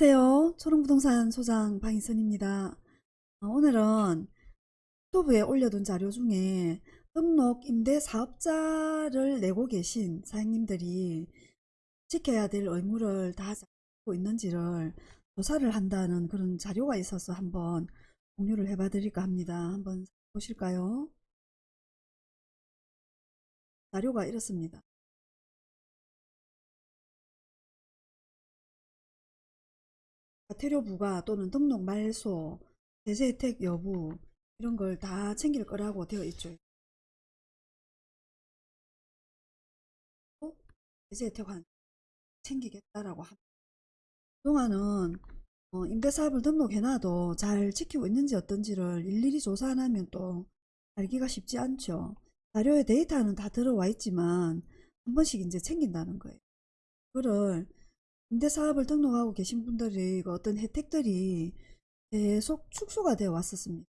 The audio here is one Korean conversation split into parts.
안녕하세요. 초롱부동산 소장 방희선입니다. 어, 오늘은 유튜브에 올려둔 자료 중에 등록 임대 사업자를 내고 계신 사장님들이 지켜야 될 의무를 다 지키고 있는지를 조사를 한다는 그런 자료가 있어서 한번 공유를 해봐 드릴까 합니다. 한번 보실까요? 자료가 이렇습니다. 과태료 부과 또는 등록 말소, 제재 혜택 여부 이런 걸 다 챙길 거라고 되어 있죠. 제재 혜택 한 챙기겠다라고 합니다. 그동안은 어, 임대사업을 등록해놔도 잘 지키고 있는지 어떤지를 일일이 조사 안 하면 또 알기가 쉽지 않죠. 자료에 데이터는 다 들어와 있지만 한 번씩 이제 챙긴다는 거예요. 그거를 임대사업을 등록하고 계신 분들이 그 어떤 혜택들이 계속 축소가 되어 왔었습니다.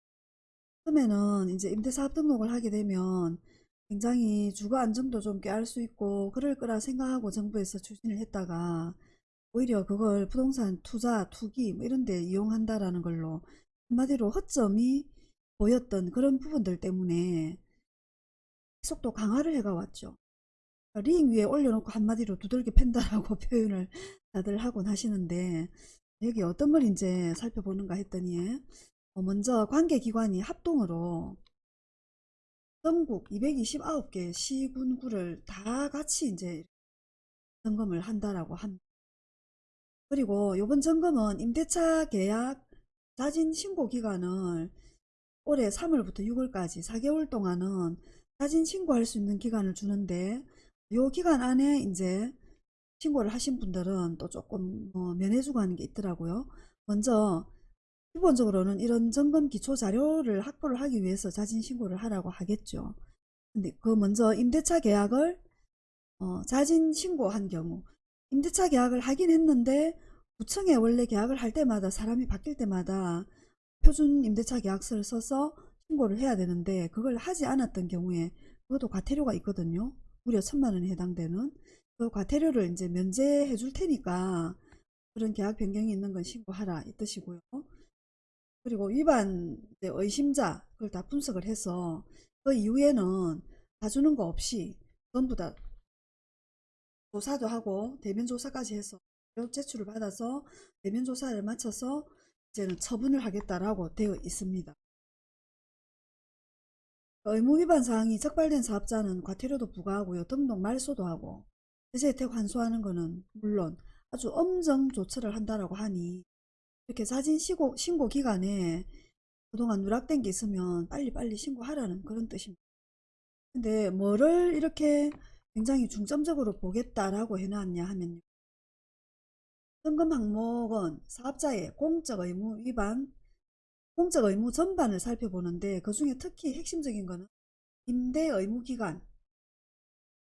처음에는 이제 임대사업 등록을 하게 되면 굉장히 주거 안정도 좀 꾀할 수 있고 그럴 거라 생각하고 정부에서 추진을 했다가 오히려 그걸 부동산 투자, 투기 뭐 이런 데 이용한다라는 걸로 한마디로 허점이 보였던 그런 부분들 때문에 또 강화를 해가 왔죠. 링 위에 올려놓고 한마디로 두들겨 팬다라고 표현을 다들 하곤 하시는데 여기 어떤 걸 이제 살펴보는가 했더니 어, 먼저 관계기관이 합동으로 전국 229개 시군구를 다 같이 이제 점검을 한다라고 합니다. 그리고 이번 점검은 임대차 계약 자진 신고 기간을 올해 3월부터 6월까지 4개월 동안은 자진 신고할 수 있는 기간을 주는데 요 기간 안에 이제 신고를 하신 분들은 또 조금 뭐 면해주고 하는 게 있더라고요. 먼저 기본적으로는 이런 점검 기초 자료를 확보를 하기 위해서 자진 신고를 하라고 하겠죠. 근데 그 먼저 임대차 계약을 어, 자진 신고한 경우 임대차 계약을 하긴 했는데 구청에 원래 계약을 할 때마다 사람이 바뀔 때마다 표준 임대차 계약서를 써서 신고를 해야 되는데 그걸 하지 않았던 경우에 그것도 과태료가 있거든요. 무려 천만 원에 해당되는 그 과태료를 이제 면제해 줄 테니까 그런 계약 변경이 있는 건 신고하라 이 뜻이고요. 그리고 위반 의심자 그걸 다 분석을 해서 그 이후에는 봐주는 거 없이 전부 다 조사도 하고 대면 조사까지 해서 제출을 받아서 대면 조사를 마쳐서 이제는 처분을 하겠다라고 되어 있습니다. 의무 위반 사항이 적발된 사업자는 과태료도 부과하고요. 등록 말소도 하고 세제 혜택 환수하는 것은 물론 아주 엄정 조처를 한다라고 하니 이렇게 사진 신고, 신고 기간에 그동안 누락된 게 있으면 빨리빨리 신고하라는 그런 뜻입니다. 근데 뭐를 이렇게 굉장히 중점적으로 보겠다라고 해놨냐 하면요. 점검 항목은 사업자의 공적 의무 위반 공적 의무 전반을 살펴보는데 그 중에 특히 핵심적인 것은 임대 의무 기간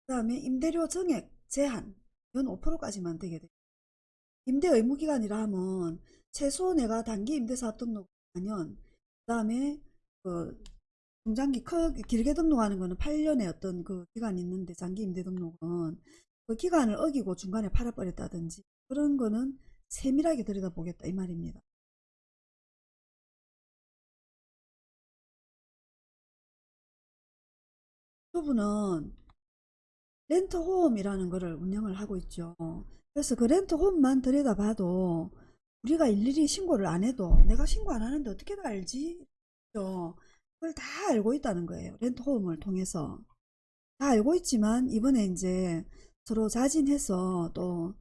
그 다음에 임대료 정액 제한 이건 5%까지만 되게 돼요. 임대 의무 기간이라 하면 최소 내가 단기 임대사업 등록하면 그 다음에 그 중장기 크게 길게 등록하는 거는 8년의 어떤 그 기간이 있는데 장기 임대 등록은 그 기간을 어기고 중간에 팔아버렸다든지 그런 거는 세밀하게 들여다보겠다 이 말입니다. 부분은 렌트홈이라는 것을 운영을 하고 있죠. 그래서 그 렌트홈만 들여다봐도 우리가 일일이 신고를 안 해도 내가 신고 안 하는데 어떻게 다 알지? 그걸 다 알고 있다는 거예요. 렌트홈을 통해서. 다 알고 있지만 이번에 이제 서로 자진해서 또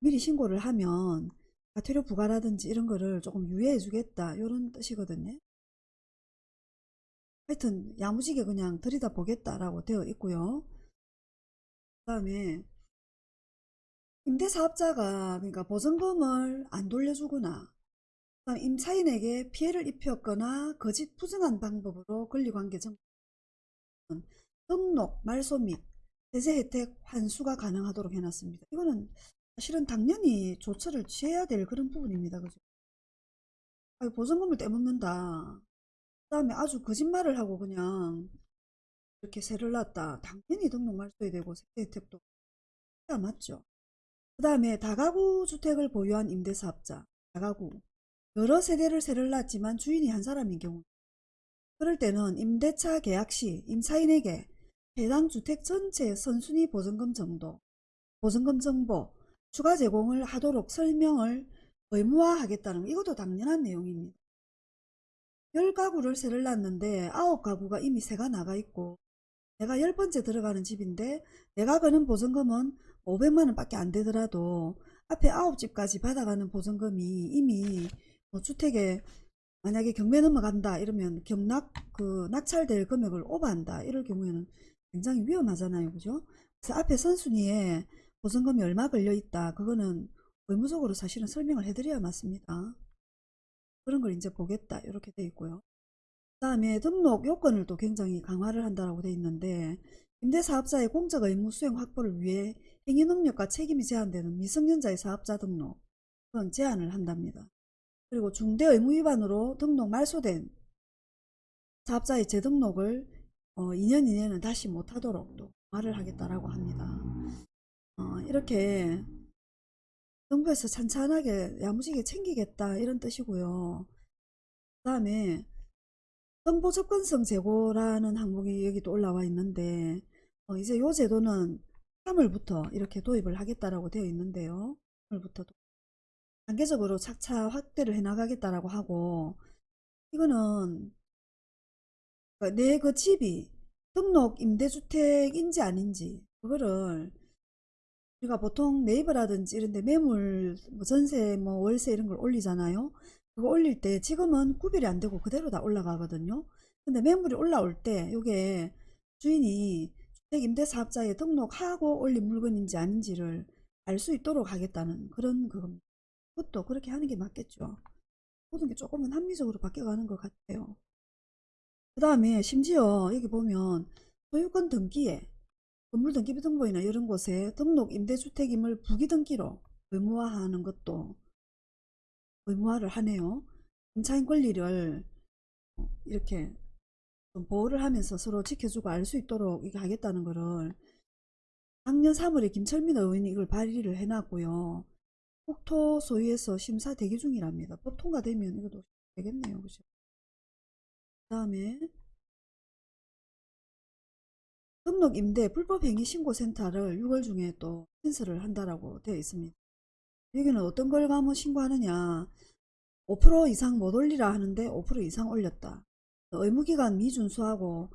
미리 신고를 하면 과태료 부과라든지 이런 거를 조금 유예해 주겠다 이런 뜻이거든요. 하여튼 야무지게 그냥 들이다 보겠다라고 되어 있고요. 그 다음에 임대사업자가 그러니까 보증금을 안 돌려주거나 임차인에게 피해를 입혔거나 거짓 부정한 방법으로 권리관계 정 등록, 말소 및 세제 혜택 환수가 가능하도록 해놨습니다. 이거는 사실은 당연히 조처를 취해야 될 그런 부분입니다. 그죠? 보증금을 떼먹는다. 그 다음에 아주 거짓말을 하고 그냥 이렇게 세를 놨다. 당연히 등록 말소해야 되고 세제 혜택도 맞죠. 그 다음에 다가구 주택을 보유한 임대사업자, 다가구. 여러 세대를 세를 놨지만 주인이 한 사람인 경우. 그럴 때는 임대차 계약 시 임차인에게 해당 주택 전체 선순위 보증금 정도, 보증금 정보, 추가 제공을 하도록 설명을 의무화하겠다는 거. 이것도 당연한 내용입니다. 10가구를 세를 놨는데 9가구가 이미 세가 나가 있고 내가 10번째 들어가는 집인데 내가 거는 보증금은 500만원 밖에 안 되더라도 앞에 9집까지 받아가는 보증금이 이미 뭐 주택에 만약에 경매 넘어간다 이러면 경락 그 낙찰될 금액을 오버한다 이럴 경우에는 굉장히 위험하잖아요. 그죠? 그래서 앞에 선순위에 보증금이 얼마 걸려 있다 그거는 의무적으로 사실은 설명을 해드려야 맞습니다 그런 걸 이제 보겠다 이렇게 돼 있고요 그 다음에 등록 요건을 또 굉장히 강화를 한다고 돼 있는데 임대사업자의 공적 의무 수행 확보를 위해 행위능력과 책임이 제한되는 미성년자의 사업자 등록 그건 제한을 한답니다. 그리고 중대 의무 위반으로 등록 말소된 사업자의 재등록을 어, 2년 이내는 다시 못하도록 또 말을 하겠다라고 합니다. 어, 이렇게 정부에서 찬찬하게 야무지게 챙기겠다 이런 뜻이고요. 그 다음에 정보 접근성 제고라는 항목이 여기 또 올라와 있는데 어, 이제 요 제도는 3월부터 이렇게 도입을 하겠다라고 되어 있는데요. 3월부터 단계적으로 차차 확대를 해 나가겠다라고 하고 이거는 내 그 집이 등록 임대주택인지 아닌지 그거를 우리가 보통 네이버라든지 이런 데 매물 뭐 전세 뭐 월세 이런 걸 올리잖아요. 그거 올릴 때 지금은 구별이 안 되고 그대로 다 올라가거든요. 근데 매물이 올라올 때 이게 주인이 주택 임대사업자에 등록하고 올린 물건인지 아닌지를 알 수 있도록 하겠다는 그런. 그것도 그렇게 하는 게 맞겠죠. 모든 게 조금은 합리적으로 바뀌어가는 것 같아요. 그 다음에 심지어 여기 보면 소유권 등기에 건물 등기부 등본이나 이런 곳에 등록 임대주택임을 부기등기로 의무화하는 것도 의무화를 하네요. 임차인 권리를 이렇게 좀 보호를 하면서 서로 지켜주고 알 수 있도록 이게 하겠다는 거를 작년 3월에 김철민 의원이 이걸 발의를 해놨고요. 국토 소위에서 심사 대기 중이랍니다. 법 통과되면 이것도 되겠네요. 그죠? 그 다음에 등록 임대 불법 행위 신고센터를 6월 중에 또 신설을 한다라고 되어 있습니다. 여기는 어떤 걸 가면 신고하느냐 5% 이상 못 올리라 하는데 5% 이상 올렸다. 의무기간 미준수하고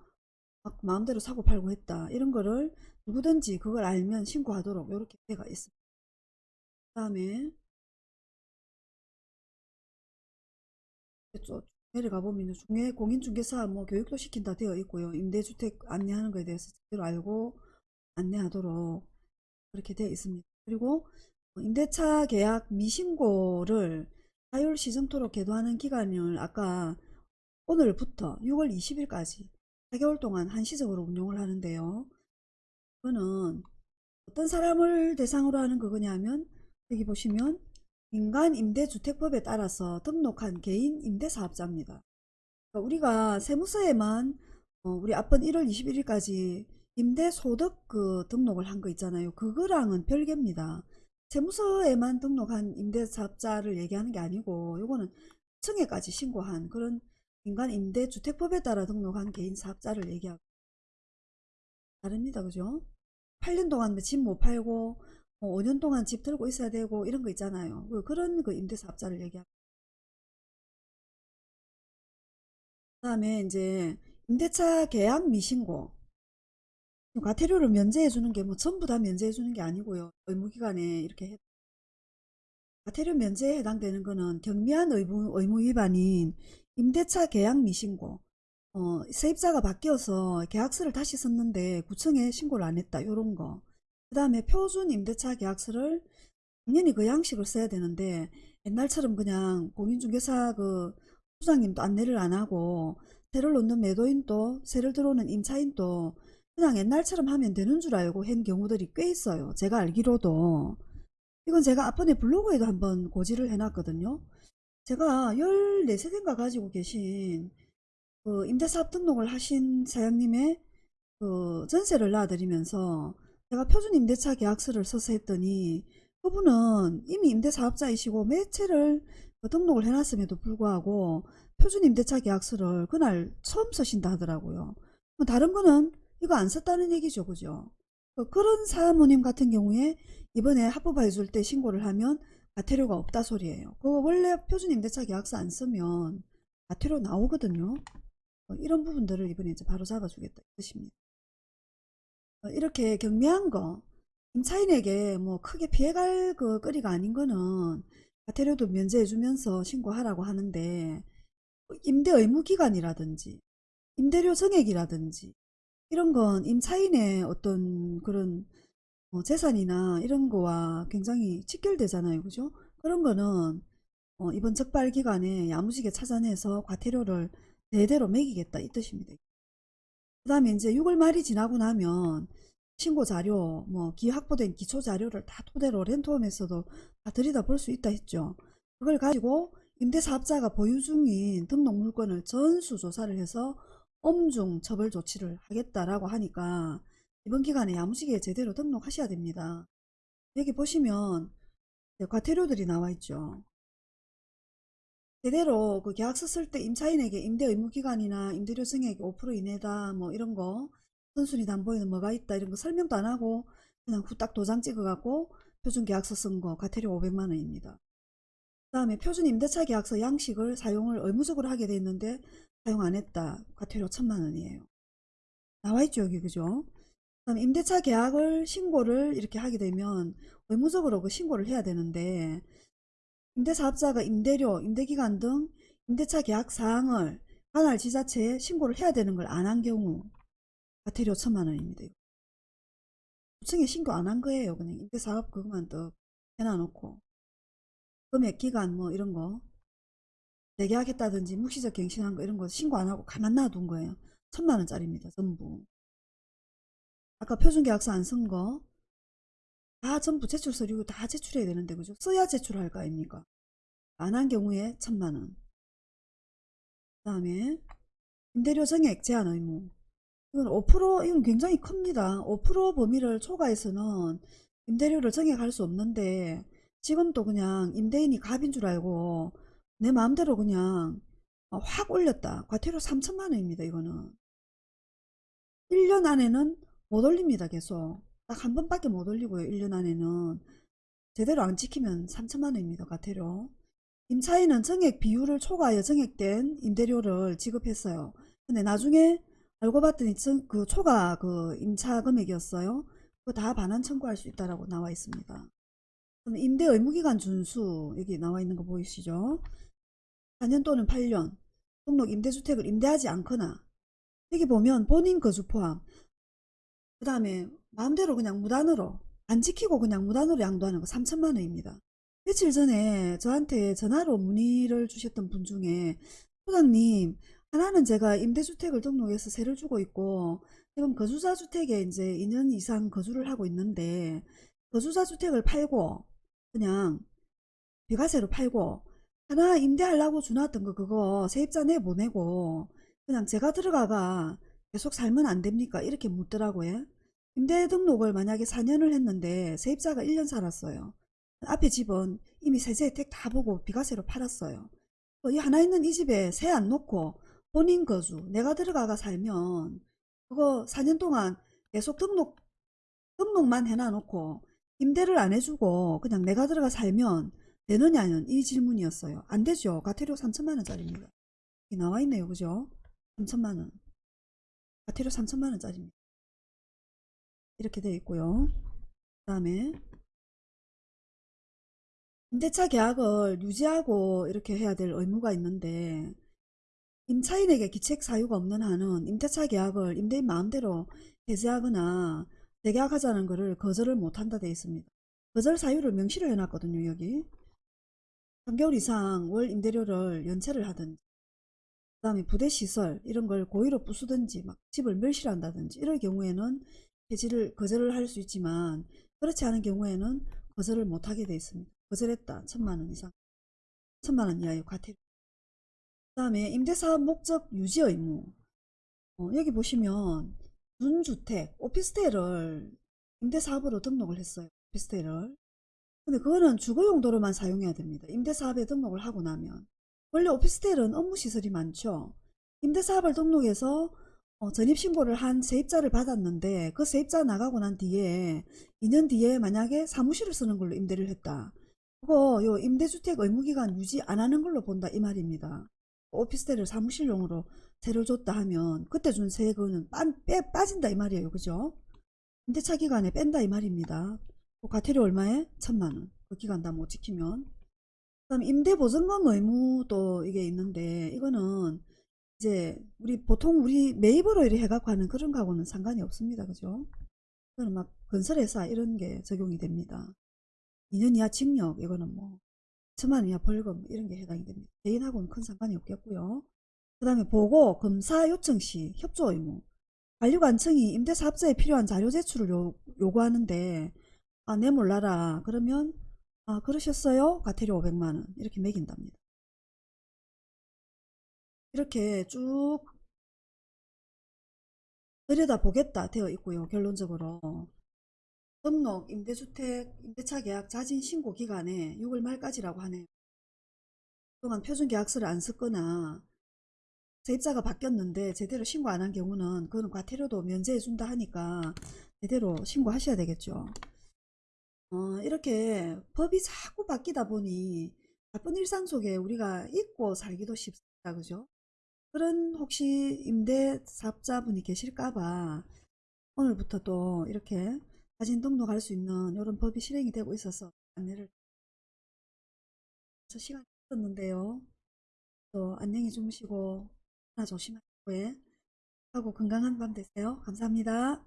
막 마음대로 사고 팔고 했다. 이런 거를 누구든지 그걸 알면 신고하도록 이렇게 되어 있습니다. 그 다음에 쭉 내려가 보면 중에 공인중개사 뭐 교육도 시킨다 되어 있고요. 임대주택 안내하는 것에 대해서 제대로 알고 안내하도록 그렇게 되어 있습니다. 그리고 임대차 계약 미신고를 4월 시정토록 계도하는 기간을 아까 오늘부터 6월 20일까지 4개월 동안 한시적으로 운용을 하는데요. 이거는 어떤 사람을 대상으로 하는 그거냐면 여기 보시면 민간 임대주택법에 따라서 등록한 개인 임대사업자입니다. 그러니까 우리가 세무서에만 어, 우리 앞번 1월 21일까지 임대소득 그 등록을 한 거 있잖아요. 그거랑은 별개입니다. 세무서에만 등록한 임대사업자를 얘기하는 게 아니고 요거는 층에까지 신고한 그런 민간 임대주택법에 따라 등록한 개인 사업자를 얘기하고 다릅니다. 그죠? 8년 동안 뭐 집못 팔고 뭐 5년 동안 집 들고 있어야 되고 이런 거 있잖아요. 그 그런 그 임대사업자를 얘기하고 그 다음에 이제 임대차 계약 미신고 과태료를 면제해 주는 게 뭐 전부 다 면제해 주는 게 아니고요. 의무기간에 이렇게 해. 과태료 면제에 해당되는 거는 경미한 의무, 의무 위반인 임대차 계약 미신고 어, 세입자가 바뀌어서 계약서를 다시 썼는데 구청에 신고를 안 했다 요런 거. 그 다음에 표준 임대차 계약서를 당연히 그 양식을 써야 되는데 옛날처럼 그냥 공인중개사 그 부장님도 안내를 안 하고 세를 놓는 매도인도 세를 들어오는 임차인도 그냥 옛날처럼 하면 되는 줄 알고 한 경우들이 꽤 있어요. 제가 알기로도 이건 제가 앞번에 블로그에도 한번 고지를 해놨거든요. 제가 14세대인가 가지고 계신 그 임대사업 등록을 하신 사장님의 그 전세를 놔드리면서 제가 표준 임대차 계약서를 써서 했더니 그분은 이미 임대사업자이시고 매체를 그 등록을 해놨음에도 불구하고 표준 임대차 계약서를 그날 처음 쓰신다 하더라고요. 뭐 다른 거는 이거 안 썼다는 얘기죠. 그죠? 그 그런 사모님 같은 경우에 이번에 합법화 해줄 때 신고를 하면 과태료가 없다 소리예요. 그 원래 표준 임대차 계약서 안 쓰면 과태료 나오거든요. 어, 이런 부분들을 이번에 이제 바로 잡아주겠다 이 뜻입니다. 어, 이렇게 경미한 거 임차인에게 뭐 크게 피해갈 그 거리가 아닌 거는 과태료도 면제해주면서 신고하라고 하는데 뭐 임대 의무 기간이라든지 임대료 정액이라든지 이런 건 임차인의 어떤 그런 어, 재산이나 이런 거와 굉장히 직결되잖아요. 그죠? 그런 거는 어, 이번 적발 기간에 야무지게 찾아내서 과태료를 대대로 매기겠다 이 뜻입니다. 그 다음에 이제 6월 말이 지나고 나면 신고 자료, 뭐 기 확보된 기초 자료를 다 토대로 렌트홈에서도 다 들여다 볼 수 있다 했죠. 그걸 가지고 임대사업자가 보유 중인 등록 물건을 전수 조사를 해서 엄중 처벌 조치를 하겠다라고 하니까 이번 기간에 야무지게 제대로 등록하셔야 됩니다. 여기 보시면 과태료들이 나와 있죠. 제대로 그 계약서 쓸 때 임차인에게 임대 의무 기간이나 임대료 증액 5% 이내다 뭐 이런 거 선순위 담보에는 뭐가 있다 이런 거 설명도 안 하고 그냥 후딱 도장 찍어 갖고 표준 계약서 쓴 거 과태료 500만 원입니다. 그 다음에 표준 임대차 계약서 양식을 사용을 의무적으로 하게 돼 있는데 사용 안 했다 과태료 1000만 원이에요. 나와 있죠 여기 그죠? 그 다음에 임대차 계약을 신고를 이렇게 하게 되면 의무적으로 그 신고를 해야 되는데 임대사업자가 임대료, 임대기간 등 임대차 계약 사항을 관할 지자체에 신고를 해야 되는 걸 안 한 경우 과태료 천만 원입니다. 구청에 신고 안 한 거예요. 그냥 임대사업 그것만 또 해놔놓고 금액, 기간 뭐 이런 거 재계약했다든지 묵시적 갱신한 거 이런 거 신고 안 하고 가만 놔둔 거예요. 천만 원짜리입니다. 전부. 아까 표준계약서 안 쓴 거 다 전부 제출 서류 다 제출해야 되는데 그죠? 써야 제출할 거 아닙니까? 안 한 경우에 천만 원. 그 다음에 임대료 정액 제한 의무. 이건 5% 이건 굉장히 큽니다. 5% 범위를 초과해서는 임대료를 정액할 수 없는데 지금도 그냥 임대인이 갑인 줄 알고 내 마음대로 그냥 확 올렸다. 과태료 3천만 원입니다. 이거는. 1년 안에는 못 올립니다. 계속. 딱 한 번밖에 못 올리고요. 1년 안에는. 제대로 안 지키면 3천만 원입니다. 과태료. 임차인은 정액 비율을 초과하여 정액된 임대료를 지급했어요. 근데 나중에 알고 봤더니 정, 그 초과 그 임차 금액이었어요. 그거 다 반환 청구할 수 있다라고 나와 있습니다. 임대 의무기간 준수 여기 나와 있는 거 보이시죠? 4년 또는 8년 등록 임대주택을 임대하지 않거나 여기 보면 본인 거주 포함 그 다음에 마음대로 그냥 무단으로 안 지키고 그냥 무단으로 양도하는 거 3천만 원입니다. 며칠 전에 저한테 전화로 문의를 주셨던 분 중에 소장님 하나는 제가 임대주택을 등록해서 세를 주고 있고 지금 거주자 주택에 이제 2년 이상 거주를 하고 있는데 거주자 주택을 팔고 그냥 비과세로 팔고 하나 임대하려고 주놨던 거 그거 세입자 내보내고 그냥 제가 들어가가 계속 살면 안 됩니까? 이렇게 묻더라고요. 임대 등록을 만약에 4년을 했는데 세입자가 1년 살았어요. 앞에 집은 이미 세제 혜택 다 보고 비과세로 팔았어요. 이 하나 있는 이 집에 세 안 놓고 본인 거주 내가 들어가가 살면 그거 4년 동안 계속 등록 등록만 해놔놓고 임대를 안 해주고 그냥 내가 들어가 살면 되느냐는 이 질문이었어요. 안 되죠. 과태료 3천만 원짜리입니다. 나와 있네요. 그죠? 3천만 원. 과태료 3천만 원짜리입니다. 이렇게 되어 있고요. 그 다음에 임대차 계약을 유지하고 이렇게 해야 될 의무가 있는데 임차인에게 기책 사유가 없는 한은 임대차 계약을 임대인 마음대로 해지하거나 재계약하자는 것을 거절을 못한다 되어 있습니다. 거절 사유를 명시를 해놨거든요. 여기 3개월 이상 월 임대료를 연체를 하든지 그 다음에 부대 시설 이런 걸 고의로 부수든지 막 집을 멸실한다든지 이럴 경우에는 해지를 거절을 할 수 있지만 그렇지 않은 경우에는 거절을 못하게 되어 있습니다. 거절했다. 천만원 이상 천만원 이하의 과태료 그 다음에 임대사업 목적 유지 의무 어, 여기 보시면 준주택 오피스텔을 임대사업으로 등록을 했어요. 오피스텔을 근데 그거는 주거 용도로만 사용해야 됩니다. 임대사업에 등록을 하고 나면. 원래 오피스텔은 업무시설이 많죠. 임대사업을 등록해서 어, 전입신고를 한 세입자를 받았는데 그 세입자 나가고 난 뒤에 2년 뒤에 만약에 사무실을 쓰는 걸로 임대를 했다. 그거 요 임대주택 의무기간 유지 안 하는 걸로 본다 이 말입니다. 오피스텔을 사무실용으로 세를 줬다 하면 그때 준 세금은 빠, 빼, 빠진다 이 말이에요. 그죠? 임대차 기간에 뺀다 이 말입니다. 그 과태료 얼마에? 천만 원. 그 기간 다 못 지키면. 그다음 임대 보증금 의무도 이게 있는데 이거는 이제 우리 보통 우리 매입으로 이렇게 해갖고 하는 그런 거하고는 상관이 없습니다. 그죠? 그거는 막 건설회사 이런 게 적용이 됩니다. 2년 이하 징역 이거는 뭐 천만 원 이하 벌금 이런 게 해당이 됩니다. 개인하고는 큰 상관이 없겠고요. 그 다음에 보고 검사 요청 시 협조 의무 관리관청이 임대사업자에 필요한 자료 제출을 요, 요구하는데 아, 내 몰라라 그러면 아 그러셨어요? 과태료 500만원 이렇게 매긴답니다. 이렇게 쭉 들여다보겠다 되어 있고요. 결론적으로 등록 임대주택 임대차 계약 자진 신고 기간에 6월 말까지라고 하네요. 그동안 표준계약서를 안 썼거나 세입자가 바뀌었는데 제대로 신고 안 한 경우는 그거는 과태료도 면제해 준다 하니까 제대로 신고하셔야 되겠죠. 어, 이렇게 법이 자꾸 바뀌다 보니 바쁜 일상 속에 우리가 잊고 살기도 쉽습니다. 그죠? 그런 혹시 임대사업자분이 계실까봐 오늘부터 또 이렇게 사진 등록할 수 있는 이런 법이 실행이 되고 있어서 안내를 저 시간이 있었는데요. 또 안녕히 주무시고 하나 조심하시고 예. 하고 건강한 밤 되세요. 감사합니다.